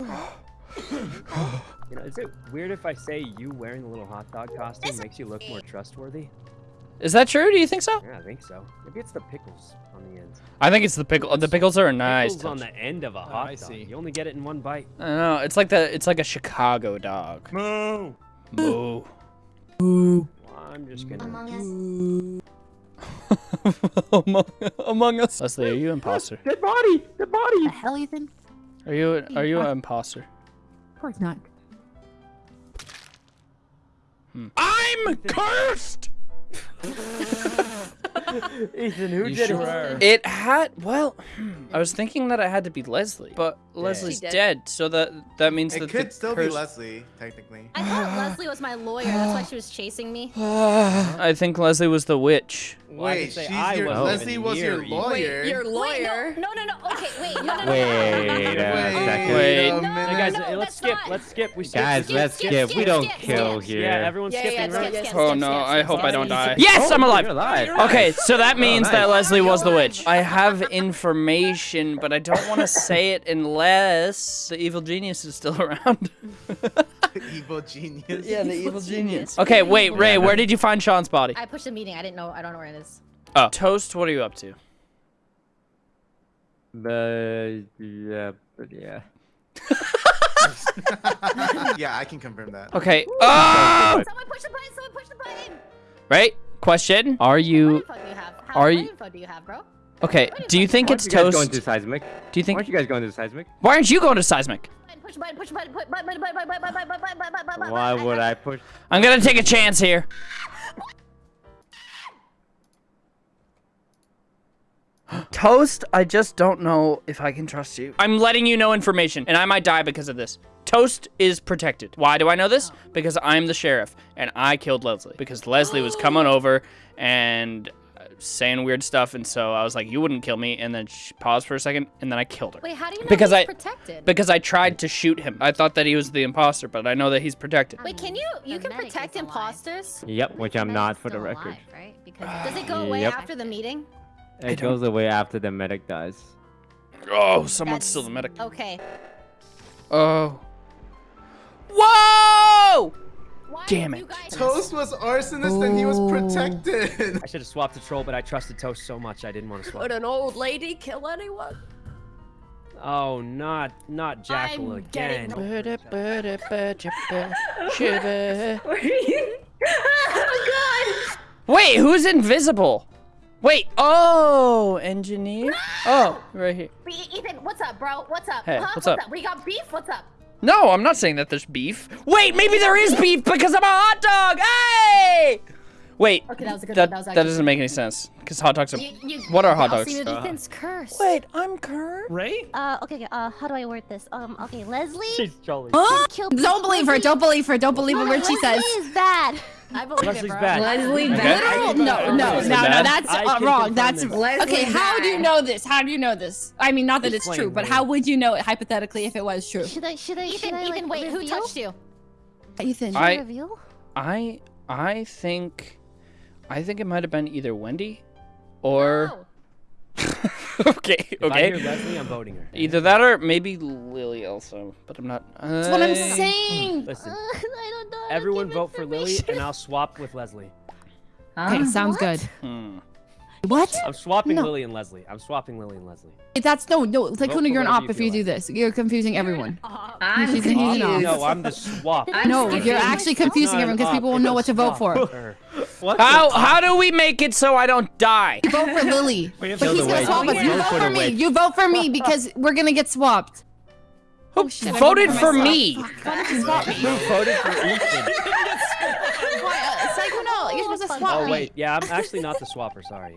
You know, is it weird if I say you wearing the little hot dog costume makes you look more trustworthy? Is that true? Do you think so? Yeah, I think so. Maybe it's the pickles on the end. I think it's the pickle. The pickles are a nice. Pickles on the end of a oh, hot I dog. see. You only get it in one bite. I don't know. It's like the. It's like a Chicago dog. Moo. Moo. Well, I'm just gonna. Among among, among us. Leslie, are you imposter? Dead body! Dead body! The hell, Ethan? Are you? Are you an imposter? Of course not. Hmm. I'm cursed. Ethan, who You did sure it? are. It had. Well, hmm, I was thinking that it had to be Leslie, but Leslie's dead. dead. so that that means that It that could the still be Leslie, technically. I thought Leslie was my lawyer. That's why she was chasing me. I think Leslie was the witch. Well, I Wait, say she's I your wasn't Leslie was your near you. lawyer. Wait, lawyer. no, no, no, no. Okay, wait, no, no, no. Wait no, no, no, a no, no, second. Wait. a No, Hey guys, no, uh, let's skip. not- Let's skip. We skip. Guys, skip, let's skip, skip. skip, We don't skip, kill skip. here. Yeah, everyone's Yeah, skipping, yeah, right? skip, skip, Oh no, skip, I skip, hope skip, I don't die. skip. Yes, I'm Oh, alive. You're alive. Okay, so that means that nice. Leslie was the witch. I have information, but I don't want to say it unless the evil genius is still around. Evil genius. yeah, the evil genius. Okay, wait, Ray, where did you find Sean's body? I pushed a meeting. I didn't know. I don't know where it is. Oh, Toast, what are you up to? But yeah, but yeah. yeah, I can confirm that. Okay. Oh! Someone push the button. Someone push the button. Right? Question: Are you? How are you? Info do you have, bro? Okay. Do you think it's you toast? Going to seismic. Do you think? Why aren't you guys going to seismic? Why aren't you going to seismic? Why would I push? I'm gonna take a chance here. Toast, I just don't know if I can trust you. I'm letting you know information, and I might die because of this. Toast is protected. Why do I know this? Because I'm the sheriff, and I killed Leslie. Because Leslie was coming over and uh, saying weird stuff, and so I was like, you wouldn't kill me, and then she paused for a second, and then I killed her. Wait, how do you know Because he's I- protected? Because I tried to shoot him. I thought that he was the imposter, but I know that he's protected. Wait, can you you The can protect imposters? Yep, which I'm not for the record. alive, right? Because Does it go away Yep. after the meeting? It don't- goes away after the medic dies. Oh, someone's That's- still the medic. Okay. Oh. Whoa! Why Damn it. guys- Toast was arsonist and he was protected. I should have swapped the troll, but I trusted Toast so much I didn't want to swap. Would an old lady kill anyone? Oh, not not Jackal I'm again. getting Wait, who's invisible? Wait, oh, engineer? Oh, right here. Ethan, what's up, bro? What's up? Hey, huh? what's up? We got beef. What's up? No, I'm not saying that there's beef. Wait, maybe there is beef because I'm a hot dog. Hey! Wait, Okay, that was a good that, one. That was that doesn't make any sense because hot dogs are. You, you, What are hot I'll dogs? see with Uh, Ethan's curse. Wait, I'm cursed. Ray? Uh, okay, okay, uh, how do I word this? Um, okay, Leslie She's jolly. killed. Don't believe her. Don't believe her. Don't believe a word she says. Leslie is bad. I believe Leslie's it, bro. bad. Leslie, Okay. literal? No, no, no, no. That's uh, wrong. confirm That's this. okay. How do you know this? How do you know this? I mean, not that it's Explain, true, but how would you know it hypothetically if it was true? Should I, should I, should I, Ethan, like, wait, who touched you? Ethan. Should I, I- reveal? I I think I think it might have been either Wendy or No. okay, If I okay. hear Leslie, I'm voting her. Either that or maybe Lily also, but I'm not. That's what I'm saying. Listen, Uh, I don't know. everyone vote for Lily, and I'll swap with Leslie. Okay, sounds What? good. Hmm. What? I'm swapping No. Lily and Leslie. I'm swapping Lily and Leslie. That's no, no. It's like Kuna, you're an op you if you feel do like. this. You're confusing everyone. Uh, He's, he's an off. No, I'm the swap. No, confused. you're actually confusing everyone because people will it's know what to vote for. Swap How how do we make it so I don't die? You vote for Lily. But he's gonna witch. swap us. You Vote vote for for me. You vote for me because we're gonna get swapped. Who shit, voted voted for for me? Why did you swap me? Who voted for Ethan? Why, uh, It's you're supposed to swap Oh me. wait, yeah, I'm actually not the swapper. Sorry.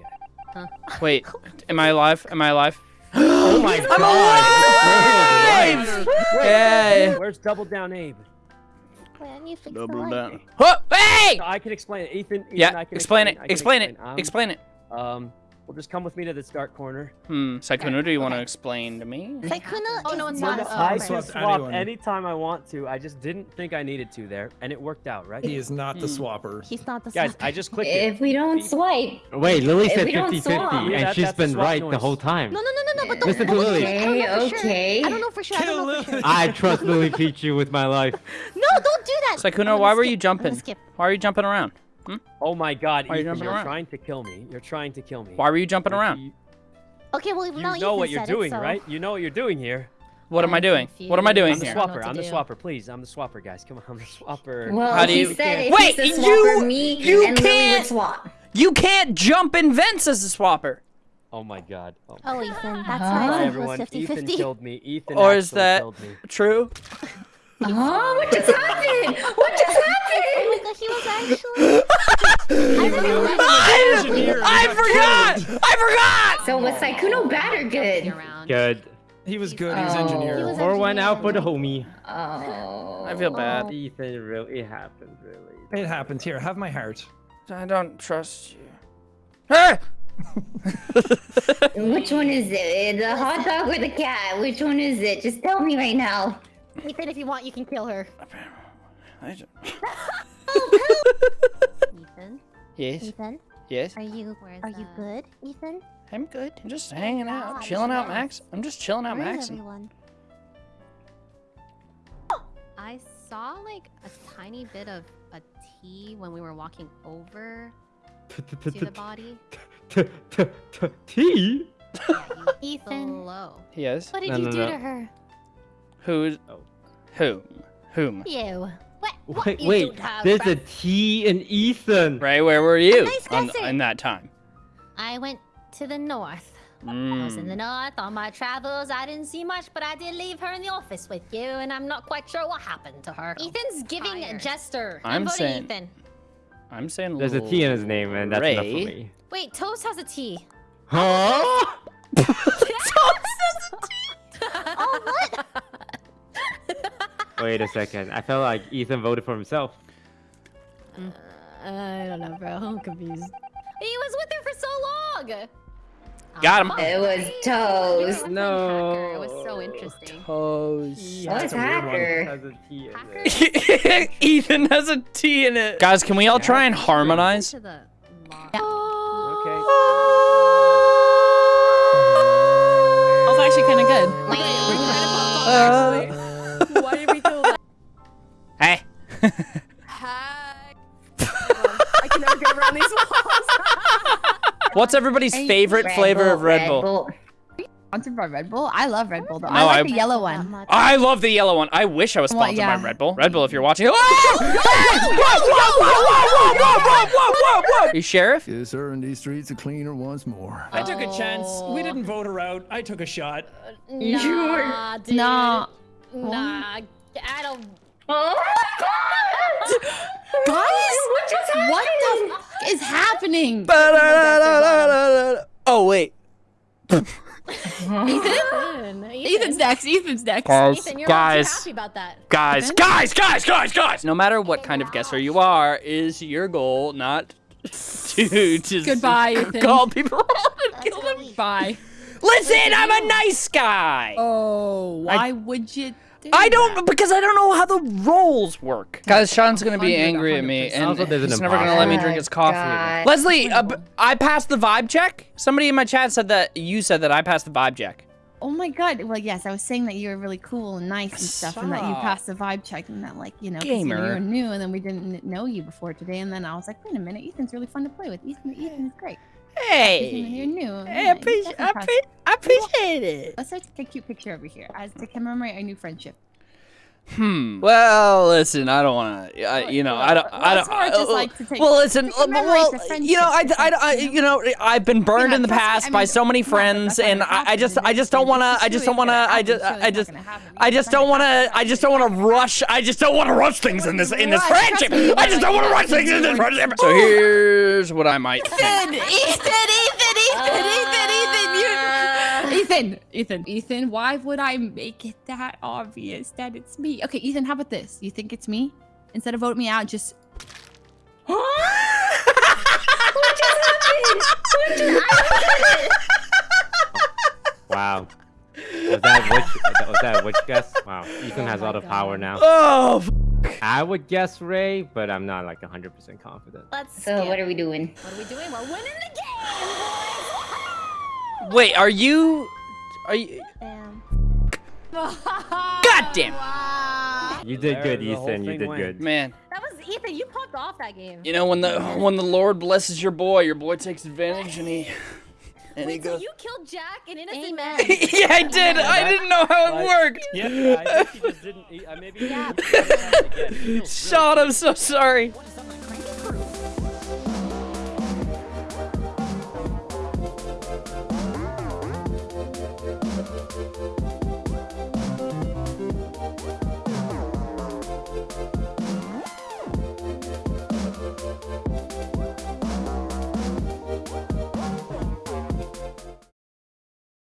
Wait, am I alive? Am I alive? Oh my god. I'm alive! Yay! Where's Double Down Abe? Wait, I need to fix Double light. down. Huh, Hey! No, I can explain it. Ethan, Ethan Yeah, I can explain it. I can Explain it. Um, Explain it. Um, Well, just come with me to the start corner. Hmm. Sykkuno, do you want to explain to me? Sykkuno Oh, is no, it's not not. a I man. can Swap swap anyone. anytime I want to. I just didn't think I needed to there, and it worked out, right? He is not the Hmm. swapper. He's not the Guys, swapper. I just clicked it. If we don't swipe, Wait, Lily If said we don't 50 swap- 50, Yeah, and that- she's that's the been swap right the noise. whole time. No, no, no, no, no, but don't. Listen to don't- Lily. I don't know for sure. Okay, I don't know for sure. I don't know for sure. I trust Lily Pichu with my life. No, don't do that. I'm Sykkuno, gonna why were you jumping? Why are you jumping around? Hmm? Oh my God, Why you Ethan, jumping you're around? trying to kill me. You're trying to kill me. Why were you jumping You're- around? You, Okay, well, you now know what you're doing, it, so... right? You know what you're doing here. What am I I'm doing? What am I doing I'm the here? I don't swapper. I'm to the swapper. Please, I'm the swapper, guys. Come on, I'm the swapper. well, How do you- said Wait, he's you- me you and can't- swap. You can't jump in vents as a swapper. Oh my God. Oh, Oh, Ethan, that's Huh? why Hi, it was everyone. 50 Ethan killed me. Ethan Or is that- killed me. True. Oh, what just happened? What just Oh happened? my god, he was actually. I remember I, I forgot. I forgot. So was Sykkuno bad or good? Good. He was good. He was Oh. engineer. He was Pour one out for the homie. Oh. I feel bad. Ethan, really, it happened, really. It happened. Here, have my heart. I don't trust you. Hey! Which one is it? The hot dog or the cat? Which one is it? Just tell me right now. Ethan, if you want, you can kill her. I don't- Ethan, yes. Ethan, Yes. are you Where's are you good, Ethan? I'm good. I'm just hanging out, God, chilling out. Max. I'm just chilling out, Where is Max. everyone? I saw like a tiny bit of a T when we were walking over to the body. T? Ethan. was. Yes. What did you do to her? Who's? Oh. Whom? Whom? You. What? what Wait, you wait. do to her, There's bruh? a T in Ethan. Ray, where were you nice on, in that time? I went to the north. I was in the Mm. north on my travels. I didn't see much, but I did leave her in the office with you, and I'm not quite sure what happened to her. Ethan's giving Tired. Jester. I'm voting saying- Ethan. I'm saying There's a T in his name, and that's enough for me. Wait, Toast has a T. Huh? Wait a second. I felt like Ethan voted for himself. I don't know, bro. I'm confused. He was with her for so long. Got him. It was You're toast. a No. hacker. It was so interesting. Toes. What's a hacker? Has a T in Hacker? it. Ethan has a T in it. Guys, can we all try and harmonize? To. Okay. Oh, That was actually kind of good. Uh, What's everybody's favorite flavor Bull, of Red, Red Bull? Bull? Sponsored by Red Bull? I love Red Bull though. No, I like I, the yellow one. I love the yellow one. I wish I was sponsored well, yeah. by Red Bull. Red Bull, if you're watching. You sheriff? Yes, sir. And these streets are cleaner once more. I took a chance. We didn't vote her out. I took a shot. Nah, dude. Nah. Nah. I don't. Guys, what the f- is happening? Oh, wait. Ethan? Ethan. Ethan's next. Ethan's next. Guys, Ethan, you're guys, happy about that. guys, Ethan? guys, guys, guys, guys! No matter what kind of guesser you are, is your goal not to just Goodbye, Ethan. call people out and kill them? Bye. Listen, I'm a nice guy. Oh, why would you? Do I don't that? because I don't know how the roles work. Guys, Sean's gonna be 100, angry at me, and Also, there's an he's never gonna let me drink his coffee. God. Leslie, uh, b- I passed the vibe check. Somebody in my chat said that you said that I passed the vibe check. Oh my god. Well, yes, I was saying that you were really cool and nice and stuff, and that you passed the vibe check, and that like you know, 'cause, you, know, you Gamer. were new, and then we didn't know you before today, and then I was like, wait a minute, Ethan's really fun to play with. Ethan, Ethan's great. And you're Hey, new. I yeah, appreciate, I, appre- I appreciate it. Let's start take a cute picture over here as to commemorate our new friendship. Hmm. Well, listen, I don't want to. You know, I don't. I Well, don't. it's more just like to take- well, listen. to commemorate well, you know, I, friendship, I, I, you you know, I've been burned Yeah, in the past I by so many friends, that's and I, I just, I just don't want to. I just don't want to. I just, I just. not gonna happen. I just don't want gonna. I just don't want to rush. I just don't want to rush things in this in this friendship. I just don't want to rush things in this friendship. So here's what I might. Ethan, Ethan, Ethan, Ethan, Ethan, Ethan, you. Ethan, Ethan, Ethan, why would I make it that obvious that it's me? Okay, Ethan, how about this? You think it's me? Instead of voting me out, just. what just happened? What just happened? Wow. Was that witch? Was that which guess? Wow. Ethan oh has all the power now. Oh. f- I would guess Ray, but I'm not like 100% confident. Let's So skip. what are we doing? What are we doing? We're winning the game, boys! Wait, are you? Are you? Damn. God damn. Wow. You did good, the whole Ethan. You did went. good. Man, That was Ethan. You popped off that game. you know when the when the Lord blesses your boy, your boy takes advantage and he and he Wait, so goes. you killed Jack, and innocent Amen. man. yeah, I did. I didn't know how it worked. Yeah, I think he just didn't. He, uh, maybe. Yeah. He, he, Yeah. again, it feels really Sean, I'm so sorry. What is up,